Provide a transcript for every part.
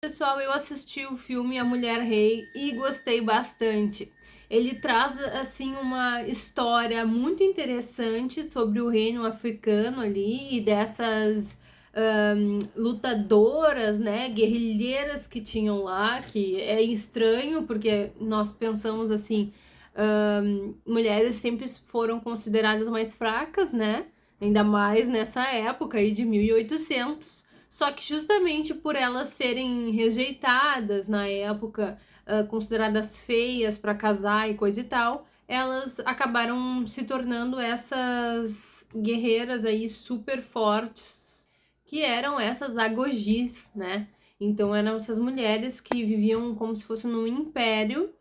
Pessoal, eu assisti o filme A Mulher Rei e gostei bastante. Ele traz, assim, uma história muito interessante sobre o reino africano ali e dessas um, lutadoras, né, guerrilheiras que tinham lá, que é estranho porque nós pensamos assim, um, mulheres sempre foram consideradas mais fracas, né, ainda mais nessa época aí de 1800, só que justamente por elas serem rejeitadas na época, uh, consideradas feias para casar e coisa e tal, elas acabaram se tornando essas guerreiras aí super fortes, que eram essas agogis, né? Então eram essas mulheres que viviam como se fosse num império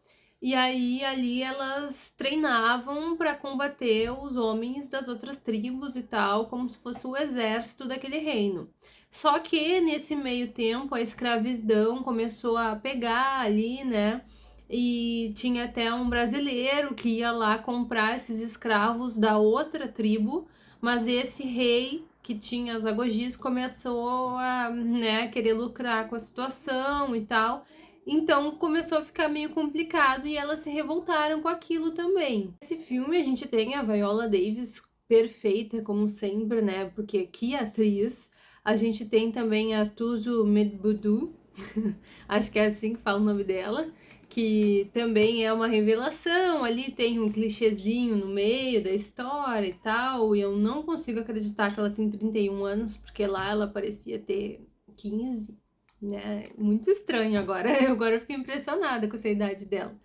e aí ali elas treinavam para combater os homens das outras tribos e tal, como se fosse o exército daquele reino. Só que nesse meio tempo a escravidão começou a pegar ali, né? E tinha até um brasileiro que ia lá comprar esses escravos da outra tribo, mas esse rei que tinha as agogis começou a né, querer lucrar com a situação e tal. Então começou a ficar meio complicado e elas se revoltaram com aquilo também. Nesse filme a gente tem a Viola Davis perfeita, como sempre, né? Porque que atriz a gente tem também a Tuzu Medbudu, acho que é assim que fala o nome dela, que também é uma revelação, ali tem um clichêzinho no meio da história e tal, e eu não consigo acreditar que ela tem 31 anos, porque lá ela parecia ter 15, né? Muito estranho agora, agora eu fiquei impressionada com essa idade dela.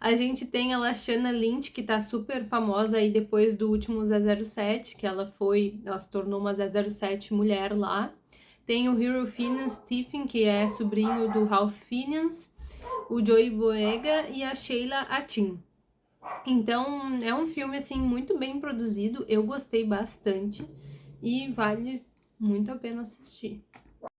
A gente tem a Lashana Lynch, que tá super famosa aí depois do último 007, que ela foi, ela se tornou uma 007 mulher lá. Tem o Hero Phineas Stephen, que é sobrinho do Ralph Phineas, o Joey Boega e a Sheila Atin. Então, é um filme, assim, muito bem produzido, eu gostei bastante e vale muito a pena assistir.